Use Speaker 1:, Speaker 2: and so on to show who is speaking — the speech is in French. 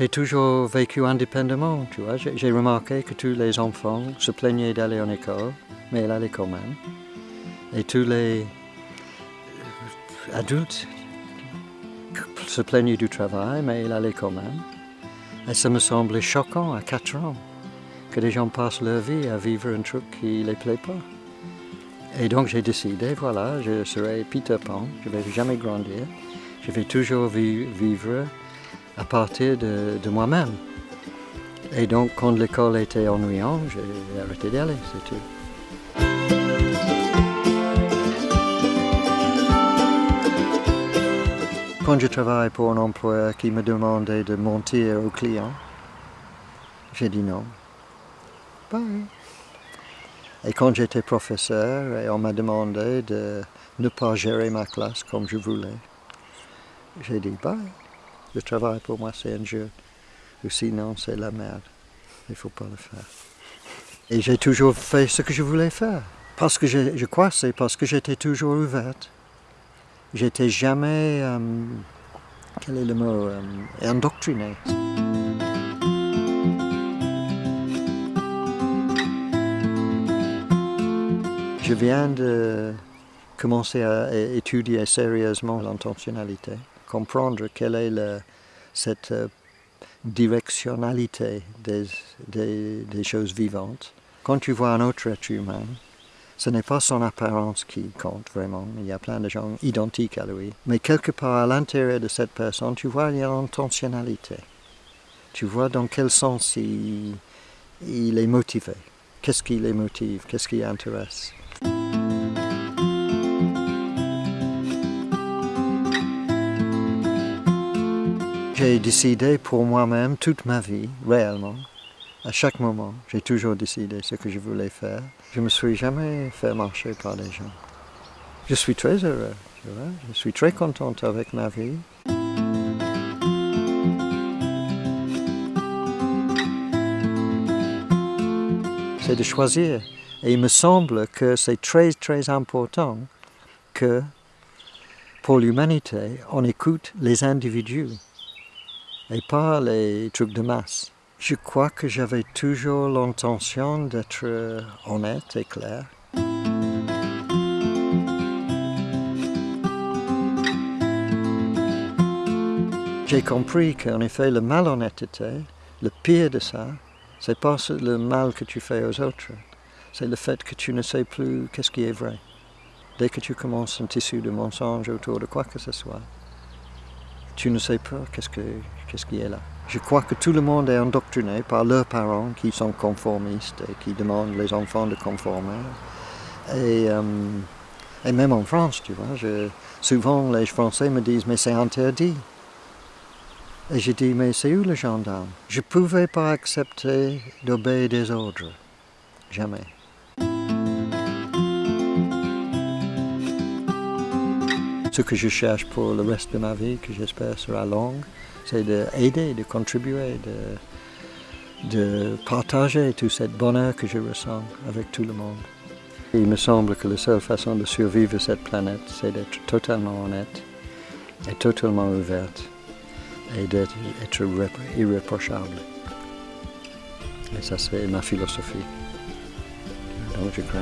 Speaker 1: J'ai toujours vécu indépendamment, tu vois. J'ai remarqué que tous les enfants se plaignaient d'aller en école, mais ils allaient quand même. Et tous les adultes se plaignaient du travail, mais ils allaient quand même. Et ça me semblait choquant à 4 ans que des gens passent leur vie à vivre un truc qui ne les plaît pas. Et donc j'ai décidé, voilà, je serai Peter Pan, je ne vais jamais grandir, je vais toujours vivre à partir de, moi-même. Et donc quand l'école était ennuyante, j'ai arrêté d'y aller, c'est tout. Quand je travaille pour un employeur qui me demandait de mentir aux clients, j'ai dit non. Bye. Et quand j'étais professeur, et on m'a demandé de ne pas gérer ma classe comme je voulais, j'ai dit bye. Le travail pour moi c'est un jeu. Ou sinon c'est la merde. Il ne faut pas le faire. Et j'ai toujours fait ce que je voulais faire. Parce que je, je crois c'est parce que j'étais toujours ouverte. J'étais jamais, euh, quel est le mot, euh. Je viens de commencer à étudier sérieusement l'intentionnalité, comprendre quelle est cette euh, directionnalité des, choses vivantes. Quand tu vois un autre être humain, ce n'est pas son apparence qui compte vraiment. Il y a plein de gens identiques à lui. Mais quelque part à l'intérieur de cette personne, tu vois, il y a l'intentionnalité. Tu vois dans quel sens il, il est motivé. Qu'est-ce qui les motive? Qu'est-ce qui intéresse? J'ai décidé pour moi-même toute ma vie, réellement, à chaque moment, j'ai toujours décidé ce que je voulais faire. Je ne me suis jamais fait marcher par les gens. Je suis très heureux, tu vois? je suis très contente avec ma vie. C'est de choisir. Et il me semble que c'est très très important que pour l'humanité, on écoute les individus et pas les trucs de masse. Je crois que j'avais toujours l'intention d'être honnête et clair. J'ai compris qu'en effet, la malhonnêteté, le pire de ça, c'est pas le mal que tu fais aux autres, c'est le fait que tu ne sais plus qu'est-ce qui est vrai. Dès que tu commences un tissu de mensonge autour de quoi que ce soit, tu ne sais pas qu'est-ce, qui est là. Je crois que tout le monde est endoctriné par leurs parents qui sont conformistes et qui demandent les enfants de conformer. Et, euh, même en France, tu vois, souvent les Français me disent « mais c'est interdit ». Et je dis « mais c'est où le gendarme ?» Je ne pouvais pas accepter d'obéir des ordres, jamais. Ce que je cherche pour le reste de ma vie, que j'espère sera longue, c'est d'aider, de contribuer, de, partager tout ce bonheur que je ressens avec tout le monde. Il me semble que la seule façon de survivre sur cette planète, c'est d'être totalement honnête et totalement ouverte et d'être irréprochable. Et ça, c'est ma philosophie. Donc, je crois